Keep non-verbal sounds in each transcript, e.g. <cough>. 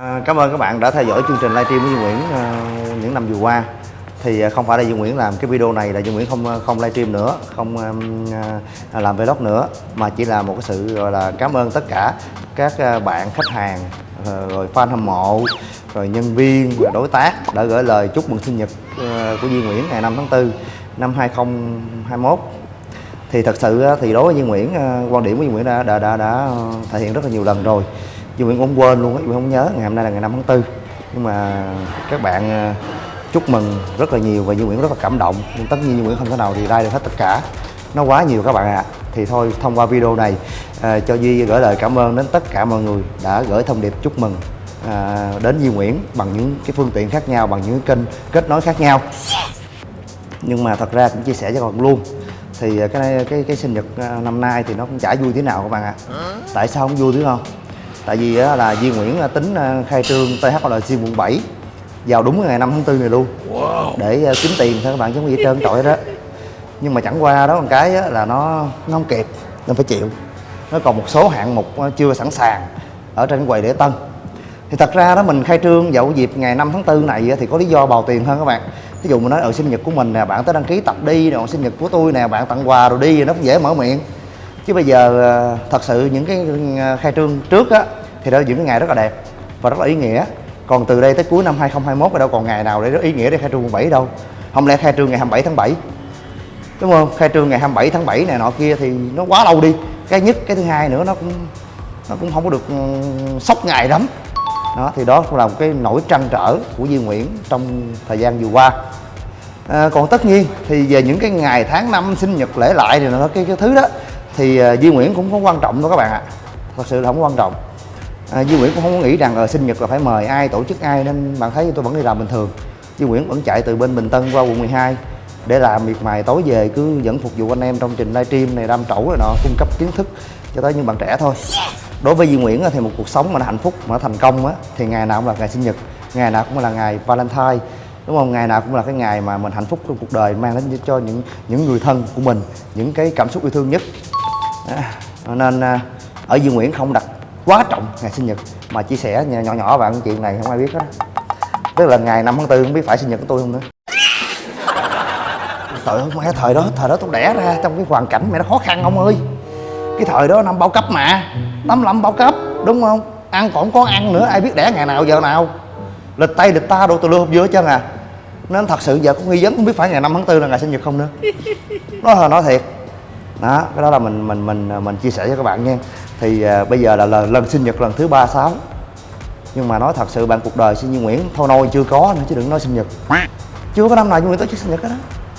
À, cảm ơn các bạn đã theo dõi chương trình livestream của Duy Nguyễn à, những năm vừa qua. Thì à, không phải là Duy Nguyễn làm cái video này là Duy Nguyễn không à, không livestream nữa không à, à, làm vlog nữa mà chỉ là một cái sự gọi là cảm ơn tất cả các bạn khách hàng rồi fan hâm mộ rồi nhân viên và đối tác đã gửi lời chúc mừng sinh nhật của Duy Nguyễn ngày 5 tháng 4 năm 2021 thì thật sự thì đối với Duy Nguyễn quan điểm của Duy Nguyễn đã đã đã, đã thể hiện rất là nhiều lần rồi dù Nguyễn cũng quên luôn á, Duy Nguyễn không nhớ ngày hôm nay là ngày 5 tháng 4 nhưng mà các bạn ờ, chúc mừng rất là nhiều và Duy Nguyễn rất là cảm động. Nhưng tất nhiên Duy Nguyễn không thể nào thì like được hết tất cả. Nó quá nhiều các bạn ạ. À. thì thôi thông qua video này à, cho Duy gửi lời cảm ơn đến tất cả mọi người đã gửi thông điệp chúc mừng à, đến Duy Nguyễn bằng những cái phương tiện khác nhau bằng những kênh kết nối khác nhau. Nhưng mà thật ra cũng chia sẻ cho các bạn luôn. Thì cái cái cái sinh nhật năm nay thì nó cũng chả vui thế nào các bạn ạ. À. tại sao không vui thế không? Tại vì là Duy Nguyễn tính à, khai trương THLC quận 7 vào đúng ngày 5 tháng 4 này luôn. Để à, kiếm tiền thôi các bạn chứ không gì hết trơn trọi đó. Nhưng mà chẳng qua đó một cái là nó nó không kịp nên phải chịu. Nó còn một số hạng mục chưa sẵn sàng ở trên quầy lễ tân. Thì thật ra đó mình khai trương vào dịp ngày 5 tháng 4 này thì có lý do bào tiền hơn các bạn. Ví dụ mình nói ở sinh nhật của mình nè bạn tới đăng ký tập đi rồi sinh nhật của tôi nè bạn tặng quà rồi đi nó cũng dễ mở miệng. Chứ bây giờ à, thật sự những cái khai trương trước á thì đó là những cái ngày rất là đẹp và rất là ý nghĩa. Còn từ đây tới cuối năm 2021 thì đâu còn ngày nào để rất ý nghĩa để khai trương quận 7 đâu. Không lẽ khai trương ngày 27 tháng 7 đúng không? Khai trương ngày 27 tháng 7 này nọ kia thì nó quá lâu đi. Cái nhất cái thứ hai nữa nó cũng nó cũng không có được sốc ngày lắm. Đó thì đó cũng là một cái nỗi trăn trở của Duy Nguyễn trong thời gian vừa qua. À, còn tất nhiên thì về những cái ngày tháng năm sinh nhật lễ lại thì nó cái, cái thứ đó thì uh, Duy Nguyễn cũng không quan trọng đâu các bạn ạ. Thật sự là không quan trọng à, Duy Nguyễn cũng không có nghĩ rằng ở sinh nhật là phải mời ai tổ chức ai nên bạn thấy tôi vẫn đi làm bình thường. Duy Nguyễn vẫn chạy từ bên Bình Tân qua quận 12 để làm miệt mài tối về cứ vẫn phục vụ anh em trong trình livestream này đam trẩu rồi nọ cung cấp kiến thức cho tới những bạn trẻ thôi. Đối với Duy Nguyễn thì một cuộc sống mà nó hạnh phúc mà nó thành công á thì ngày nào cũng là ngày sinh nhật ngày nào cũng là ngày Valentine đúng không? Ngày nào cũng là cái ngày mà mình hạnh phúc trong cuộc đời mang đến cho những những người thân của mình những cái cảm xúc yêu thương nhất. À, nên à, ở Duy Nguyễn không đặt quá trọng, ngày sinh nhật. Mà chia sẻ nhỏ nhỏ bạn chuyện này, không ai biết hết. Tức là ngày 5 tháng 4 không biết phải sinh nhật của tôi không nữa. Trời ơi, mẹ, thời đó thời đó tôi đẻ ra trong cái hoàn cảnh mẹ nó khó khăn, ông ơi. Cái thời đó năm bao cấp mà. Tám năm bao cấp, đúng không? Ăn còn có ăn nữa, ai biết đẻ ngày nào, giờ nào. Lịch tay lịch ta đồ tôi lưu hộp vô chân à. Nên thật sự giờ cũng nghi vấn không biết phải ngày 5 tháng 4 là ngày sinh nhật không nữa. Nói là nói thiệt. Đó, cái đó là mình mình mình mình chia sẻ cho các bạn nha thì à, bây giờ là lần, lần sinh nhật lần thứ ba sáu. Nhưng mà nói thật sự bạn cuộc đời sinh như Nguyễn thôi nôi chưa có nữa chứ đừng nói sinh nhật. Chưa có năm nào như Nguyễn tổ chức sinh nhật hết đó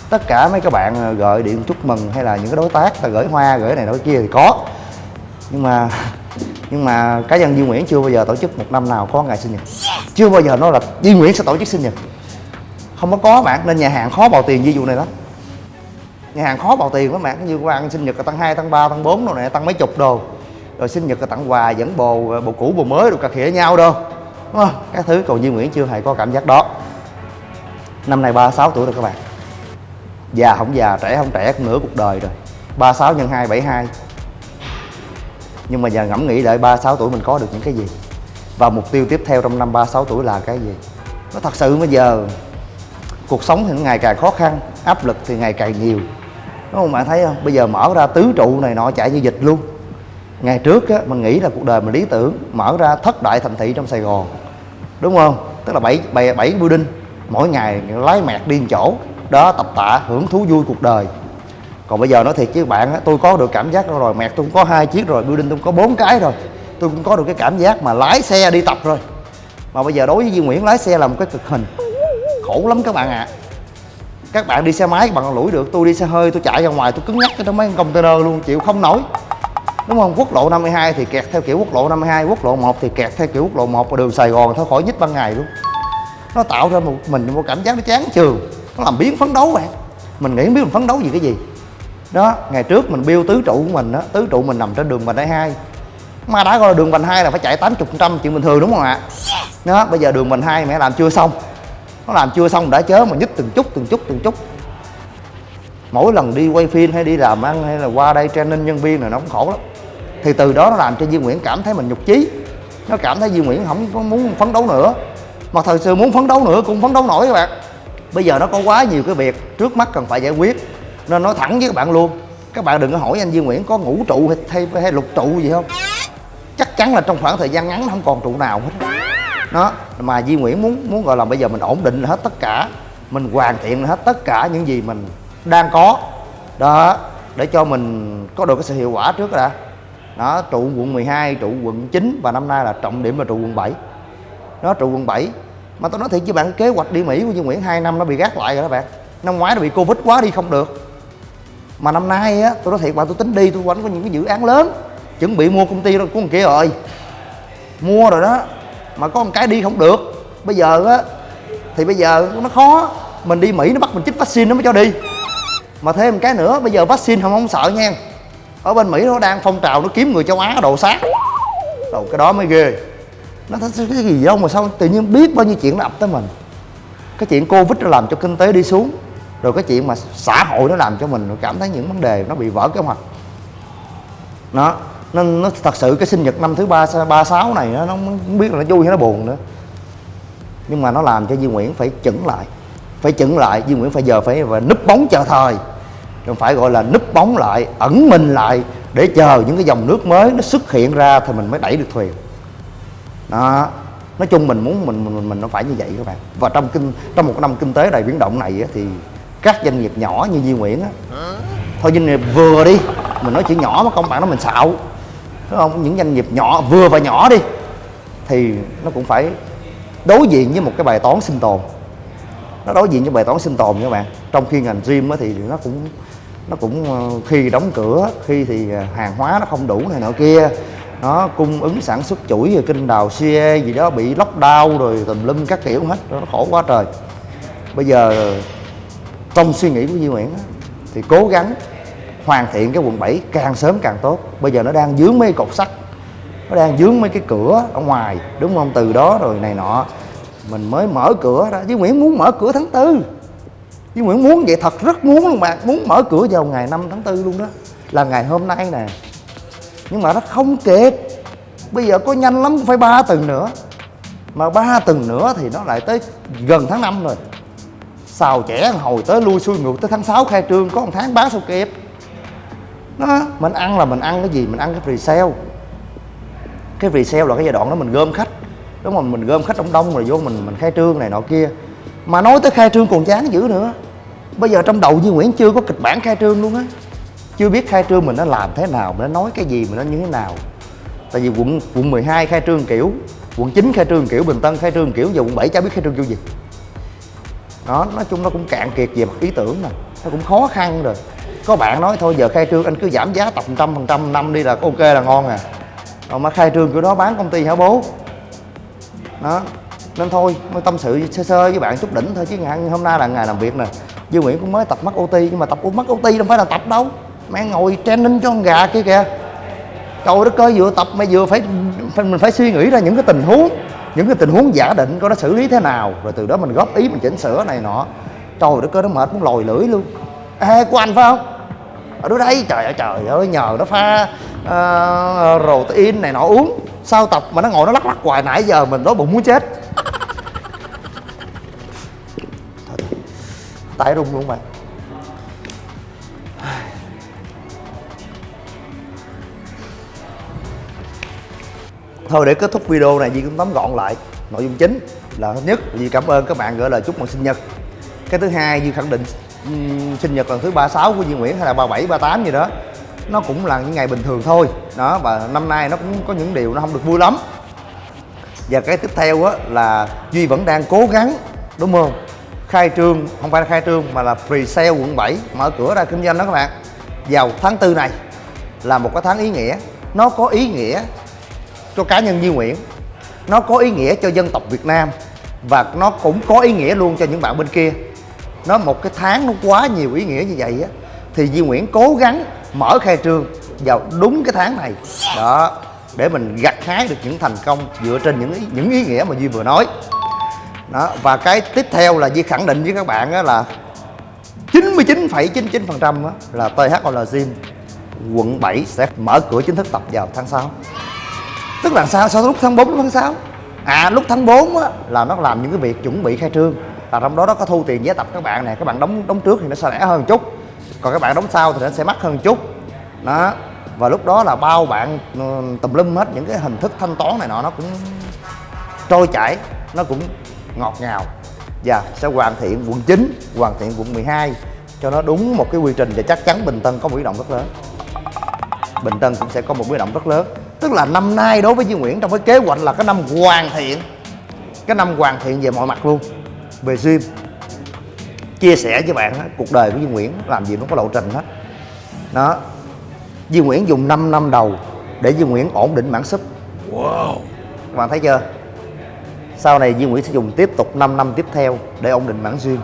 tất cả mấy các bạn à, gọi điện chúc mừng hay là những cái đối tác ta gửi hoa gửi này đối kia thì có. Nhưng mà <laughs> nhưng mà cá nhân Duy Nguyễn chưa bao giờ tổ chức một năm nào có ngày sinh nhật. Chưa bao giờ nói là Duy Nguyễn sẽ tổ chức sinh nhật. Không có có bạn nên nhà hàng khó bào tiền ví dụ này lắm. Nhà hàng khó bào tiền lắm bạn như qua ăn sinh nhật là tăng 2, tăng 3, tăng 4 đồ này tăng mấy chục đồ rồi sinh nhật là tặng quà, dẫn bồ bồ cũ, bồ mới, rồi cà khịa nhau đâu đúng không các thứ còn Duy Nguyễn chưa hề có cảm giác đó. Năm nay 36 tuổi rồi các bạn. Già không già, trẻ không trẻ cũng nửa cuộc đời rồi. 36 nhân 2 72 nhưng mà giờ ngẫm nghĩ đợi 36 tuổi mình có được những cái gì? Và mục tiêu tiếp theo trong năm 36 tuổi là cái gì? Nó thật sự bây giờ, cuộc sống thì ngày càng khó khăn, áp lực thì ngày càng nhiều. Đúng không bạn thấy không? Bây giờ mở ra tứ trụ này, nọ, chạy như dịch luôn ngày trước á, mình nghĩ là cuộc đời mình lý tưởng, mở ra thất đại thành thị trong sài gòn. Đúng không? Tức là bảy bảy bảy building, mỗi ngày lái mẹt đi chỗ, đó, tập tạ, hưởng thú vui cuộc đời. Còn bây giờ nói thiệt chứ bạn á, tôi có được cảm giác rồi, mẹt tôi cũng có hai chiếc rồi, building tôi có bốn cái rồi. Tôi cũng có được cái cảm giác mà lái xe đi tập rồi. Mà bây giờ đối với Duy Nguyễn, lái xe là một cái cực hình. Khổ lắm các bạn ạ. À. các bạn đi xe máy các bạn lủi được, tôi đi xe hơi, tôi chạy ra ngoài, tôi cứng nhắc trong mấy container luôn, chịu không nổi đúng không? Quốc lộ 52 thì kẹt theo kiểu quốc lộ 52 quốc lộ 1 thì kẹt theo kiểu quốc lộ 1 và đường Sài Gòn thôi, khỏi nhích ban ngày luôn. Nó tạo ra một mình một cảm giác nó chán trường nó làm biến phấn đấu bạn. Mình nghĩ biết mình phấn đấu gì cái gì. Đó, ngày trước mình biêu tứ trụ của mình đó tứ trụ mình nằm trên đường vành đai hai. Mà đã gọi là đường vành hai là phải chạy 80 trăm chuyện bình thường đúng không ạ? Đó, bây giờ đường vành hai mẹ làm chưa xong. Nó làm chưa xong đã chớ mà nhích từng chút từng chút từng chút. Mỗi lần đi quay phim hay đi làm ăn hay là qua đây training nhân viên là nó cũng khổ lắm thì từ đó nó làm cho Duy Nguyễn cảm thấy mình nhục chí. Nó cảm thấy Duy Nguyễn không có muốn phấn đấu nữa. Mà thật sự muốn phấn đấu nữa cũng phấn đấu nổi các bạn. Bây giờ nó có quá nhiều cái việc trước mắt cần phải giải quyết. Nên nói thẳng với các bạn luôn các bạn đừng có hỏi anh Duy Nguyễn có ngũ trụ hay, hay, hay lục trụ gì không. Chắc chắn là trong khoảng thời gian ngắn không còn trụ nào hết. Đó mà Duy Nguyễn muốn muốn gọi là bây giờ mình ổn định hết tất cả mình hoàn thiện hết tất cả những gì mình đang có. Đó để cho mình có được cái sự hiệu quả trước đã đó, trụ quận 12 trụ quận 9 và năm nay là trọng điểm là trụ quận 7 nó trụ quận 7 mà tôi nói thiệt với bạn, kế hoạch đi Mỹ của Dương Nguyễn 2 năm nó bị gác lại rồi các bạn. Năm ngoái nó bị Covid quá đi không được. Mà năm nay á tôi nói thiệt bạn tôi tính đi tôi quánh có những cái dự án lớn. Chuẩn bị mua công ty của kia rồi. Mua rồi đó, mà có một cái đi không được. Bây giờ á, thì bây giờ nó khó. Mình đi Mỹ nó bắt mình chích vaccine nó mới cho đi. Mà thêm một cái nữa, bây giờ vaccine không không sợ nha ở bên Mỹ nó đang phong trào nó kiếm người châu Á đồ sát. Đồ cái đó mới ghê. Nó thấy cái gì đâu mà sao tự nhiên biết bao nhiêu chuyện nó ập tới mình? Cái chuyện covid nó làm cho kinh tế đi xuống rồi cái chuyện mà xã hội nó làm cho mình cảm thấy những vấn đề nó bị vỡ kế hoạch. Nó nên nó thật sự cái sinh nhật năm thứ ba ba sáu này nó, nó không biết là nó vui hay nó buồn nữa. Nhưng mà nó làm cho Duy Nguyễn phải chững lại. Phải chững lại Duy Nguyễn phải giờ phải và núp bóng chờ thời phải gọi là núp bóng lại, ẩn mình lại để chờ những cái dòng nước mới nó xuất hiện ra thì mình mới đẩy được thuyền. Đó, nói chung mình muốn mình mình mình nó phải như vậy các bạn. Và trong kinh, trong một năm kinh tế đầy biến động này thì các doanh nghiệp nhỏ như Duy Nguyễn á, thôi doanh nghiệp vừa đi, mình nói chỉ nhỏ mà công bạn nó mình xạo. Đúng không? Những doanh nghiệp nhỏ, vừa và nhỏ đi, thì nó cũng phải đối diện với một cái bài toán sinh tồn. Nó đối diện với bài toán sinh tồn các bạn. Trong khi ngành gym thì nó cũng nó cũng ờ, khi đóng cửa, khi thì ờ, hàng hóa nó không đủ này nọ kia. Nó cung ứng sản xuất chuỗi rồi kinh đào xe gì đó, bị lockdown rồi tùm lum các kiểu hết, nó khổ quá trời. Bây giờ, trong suy nghĩ của Duy Nguyễn thì cố gắng hoàn thiện cái quận 7 càng sớm càng tốt. Bây giờ nó đang dướng mấy cột sắt, nó đang dướng mấy cái cửa ở ngoài, đúng không? Từ đó rồi này nọ, mình mới mở cửa ra. Duy Nguyễn muốn mở cửa tháng tư chứ Nguyễn muốn vậy thật, rất muốn luôn bạn. Muốn mở cửa vào ngày 5 tháng 4 luôn đó. Là ngày hôm nay nè. Nhưng mà nó không kịp. Bây giờ có nhanh lắm phải ba tuần nữa. Mà ba tuần nữa thì nó lại tới gần tháng 5 rồi. Xào trẻ hồi tới lui xuôi ngược tới tháng 6 khai trương, có một tháng bán sao kịp. Đó, mình ăn là mình ăn cái gì? Mình ăn cái resale cái resale là cái giai đoạn đó mình gom khách. Đúng không mình gom khách đông đông rồi vô mình mình khai trương này nọ kia mà nói tới khai trương còn chán dữ nữa. Bây giờ trong đầu Duy Nguyễn chưa có kịch bản khai trương luôn á. Chưa biết khai trương mình nó làm thế nào, mình nó nói cái gì, mình nó như thế nào. Tại vì quận quận 12 khai trương kiểu, quận 9 khai trương kiểu, bình tân khai trương kiểu giờ quận 7 chả biết khai trương kiểu gì. Đó, nói chung nó cũng cạn kiệt về mặt ý tưởng nè, nó cũng khó khăn rồi. Có bạn nói thôi, giờ khai trương anh cứ giảm giá tập trăm phần trăm, năm đi là ok là ngon à. Rồi mà khai trương kiểu đó bán công ty hả bố? Đó nên thôi mới tâm sự sơ sơ với bạn chút đỉnh thôi chứ ngày hôm nay là ngày làm việc nè. Dương Nguyễn cũng mới tập mắt OT nhưng mà tập mắt OT đâu phải là tập đâu. Mẹ ngồi training cho con gà kia kìa. Trời đất ơi vừa tập mà vừa phải, phải mình phải suy nghĩ ra những cái tình huống những cái tình huống giả định coi nó xử lý thế nào. Rồi từ đó mình góp ý mình chỉnh sửa này nọ. Trời đất ơi nó mệt muốn lòi lưỡi luôn. Ê của anh phải không? Ở đó đây trời ơi trời ơi nhờ nó pha uh, protein này nọ uống. Sao tập mà nó ngồi nó lắc lắc hoài nãy giờ mình đói bụng muốn chết. Tay rung luôn bạn thôi để kết thúc video này Di cũng tóm gọn lại. Nội dung chính là thứ nhất Di cảm ơn các bạn gửi lời chúc mừng sinh nhật. Cái thứ hai Di khẳng định um, sinh nhật lần thứ 36 của Duy Nguyễn hay là 37, 38 gì đó. Nó cũng là những ngày bình thường thôi. Đó và năm nay nó cũng có những điều nó không được vui lắm. Và cái tiếp theo á là Duy vẫn đang cố gắng đúng không? Khai trương không phải là khai trương mà là free sale quận 7 mở cửa ra kinh doanh đó các bạn. Vào tháng tư này là một cái tháng ý nghĩa. Nó có ý nghĩa cho cá nhân Duy Nguyễn. Nó có ý nghĩa cho dân tộc Việt Nam. Và nó cũng có ý nghĩa luôn cho những bạn bên kia. Nó một cái tháng nó quá nhiều ý nghĩa như vậy á thì Duy Nguyễn cố gắng mở khai trương vào đúng cái tháng này. Đó để mình gặt hái được những thành công dựa trên những ý, những ý nghĩa mà Duy vừa nói đó và cái tiếp theo là di khẳng định với các bạn đó là 99,99% là THOL Gym quận 7 sẽ mở cửa chính thức tập vào tháng 6 tức là sao? Sau lúc tháng 4 lúc tháng 6 à lúc tháng 4 á, là nó làm những cái việc chuẩn bị khai trương. Là trong đó nó có thu tiền vé tập các bạn nè. Các bạn đóng đóng trước thì nó sẽ rẻ hơn một chút. Còn các bạn đóng sau thì nó sẽ mắc hơn một chút. Đó và lúc đó là bao bạn ừ, tùm lum hết những cái hình thức thanh toán này nọ nó cũng trôi chảy nó cũng ngọt ngào. Và sẽ hoàn thiện quận 9 hoàn thiện quận 12 cho nó đúng một cái quy trình và chắc chắn Bình Tân có một biến động rất lớn. Bình Tân cũng sẽ có một biến động rất lớn. Tức là năm nay đối với Duy Nguyễn trong cái kế hoạch là cái năm hoàn thiện cái năm hoàn thiện về mọi mặt luôn về gym. Chia sẻ với bạn á, cuộc đời của Duy Nguyễn làm gì nó có lộ trình hết. Đó. Duy Nguyễn dùng 5 năm đầu để Duy Nguyễn ổn định mảng súp wow. Các bạn thấy chưa sau này Duy Nguyễn sẽ dùng tiếp tục 5 năm tiếp theo để ổn định mảng duyên.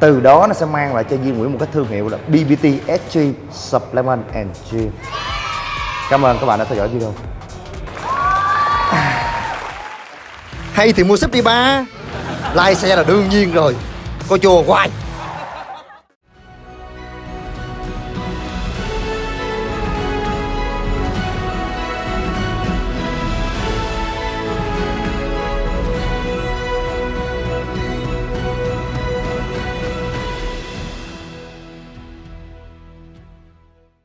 từ đó nó sẽ mang lại cho Duy Nguyễn một cái thương hiệu là BBT SG Supplement and Gym. Cảm ơn các bạn đã theo dõi video. Hay thì mua sếp đi ba. Like xe là đương nhiên rồi. Coi chùa hoài.